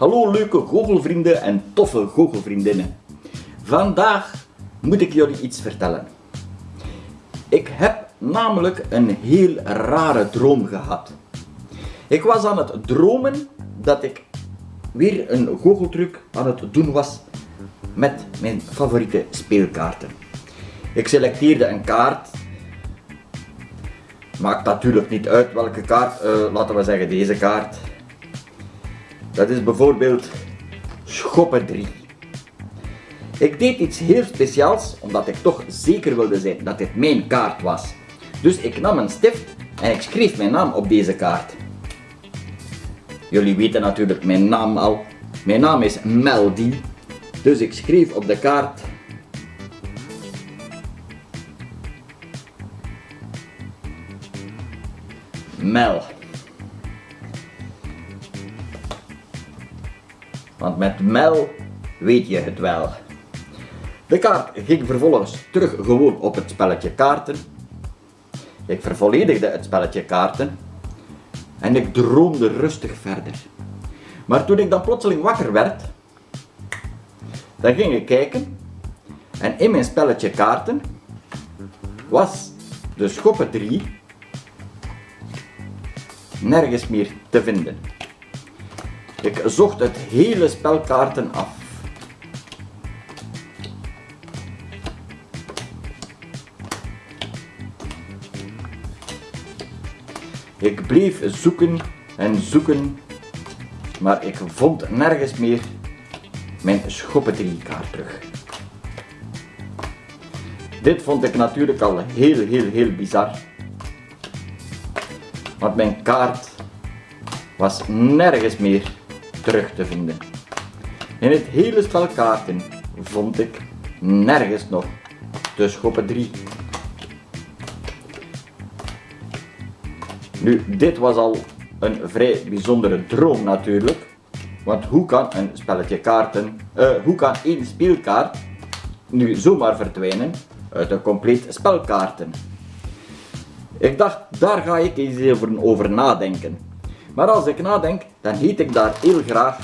Hallo leuke goochelvrienden en toffe goochelvriendinnen. Vandaag moet ik jullie iets vertellen. Ik heb namelijk een heel rare droom gehad. Ik was aan het dromen dat ik weer een goocheltruc aan het doen was met mijn favoriete speelkaarten. Ik selecteerde een kaart. Maakt natuurlijk niet uit welke kaart, uh, laten we zeggen deze kaart. Dat is bijvoorbeeld schoppen 3. Ik deed iets heel speciaals, omdat ik toch zeker wilde zijn dat dit mijn kaart was. Dus ik nam een stift en ik schreef mijn naam op deze kaart. Jullie weten natuurlijk mijn naam al. Mijn naam is Meldy. Dus ik schreef op de kaart Mel. Want met Mel weet je het wel. De kaart ging vervolgens terug gewoon op het spelletje kaarten. Ik vervolledigde het spelletje kaarten. En ik droomde rustig verder. Maar toen ik dan plotseling wakker werd, dan ging ik kijken. En in mijn spelletje kaarten was de schoppen 3 nergens meer te vinden. Ik zocht het hele spel kaarten af. Ik bleef zoeken en zoeken, maar ik vond nergens meer mijn kaart terug. Dit vond ik natuurlijk al heel, heel, heel bizar. Want mijn kaart was nergens meer terug te vinden. In het hele spel kaarten vond ik nergens nog de schoppen 3. Nu, dit was al een vrij bijzondere droom natuurlijk. Want hoe kan een spelletje kaarten, uh, hoe kan één speelkaart nu zomaar verdwijnen uit een compleet spel kaarten? Ik dacht, daar ga ik eens over, over nadenken. Maar als ik nadenk, dan heet ik daar heel graag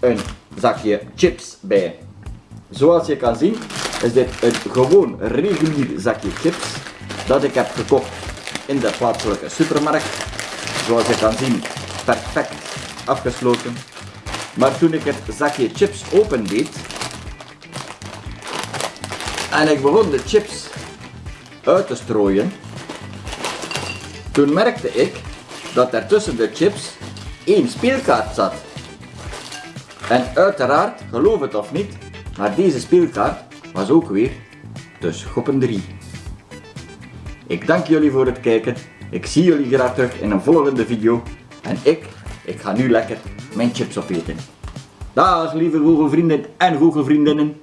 een zakje chips bij. Zoals je kan zien, is dit een gewoon regulier zakje chips dat ik heb gekocht in de plaatselijke supermarkt. Zoals je kan zien, perfect afgesloten. Maar toen ik het zakje chips opendeed en ik begon de chips uit te strooien, toen merkte ik dat er tussen de chips één speelkaart zat. En uiteraard, geloof het of niet, maar deze speelkaart was ook weer de Schoppen 3. Ik dank jullie voor het kijken. Ik zie jullie graag terug in een volgende video. En ik, ik ga nu lekker mijn chips opeten. Dag lieve Google vrienden en Google vriendinnen.